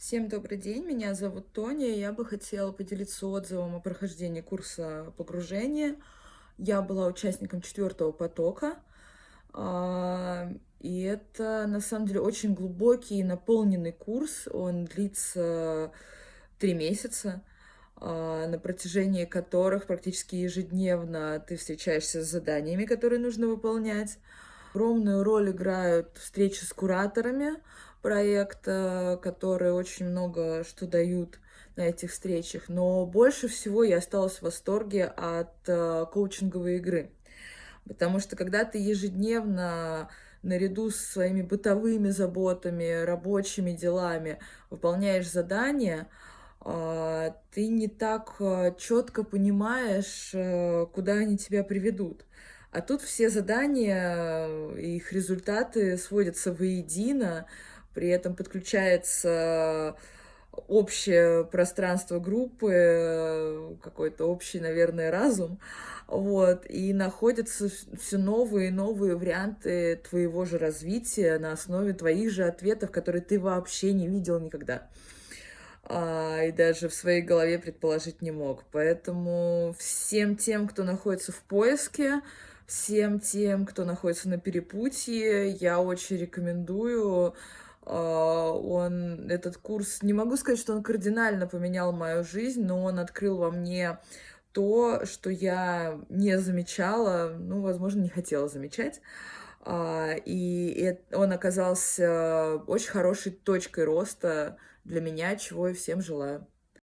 Всем добрый день, меня зовут Тоня, я бы хотела поделиться отзывом о прохождении курса погружения. Я была участником четвертого потока, а, и это на самом деле очень глубокий и наполненный курс. Он длится три месяца, а, на протяжении которых практически ежедневно ты встречаешься с заданиями, которые нужно выполнять. Огромную роль играют встречи с кураторами, проекта, которые очень много что дают на этих встречах. Но больше всего я осталась в восторге от э, коучинговой игры. Потому что когда ты ежедневно наряду с своими бытовыми заботами, рабочими делами выполняешь задания, э, ты не так э, четко понимаешь, куда они тебя приведут. А тут все задания, их результаты сводятся воедино, при этом подключается общее пространство группы, какой-то общий, наверное, разум, вот, и находятся все новые и новые варианты твоего же развития на основе твоих же ответов, которые ты вообще не видел никогда. А, и даже в своей голове предположить не мог. Поэтому всем тем, кто находится в поиске, всем тем, кто находится на перепутье, я очень рекомендую а, он, этот курс, не могу сказать, что он кардинально поменял мою жизнь, но он открыл во мне то, что я не замечала, ну, возможно, не хотела замечать. А, и он оказался очень хорошей точкой роста для меня, чего и всем желаю.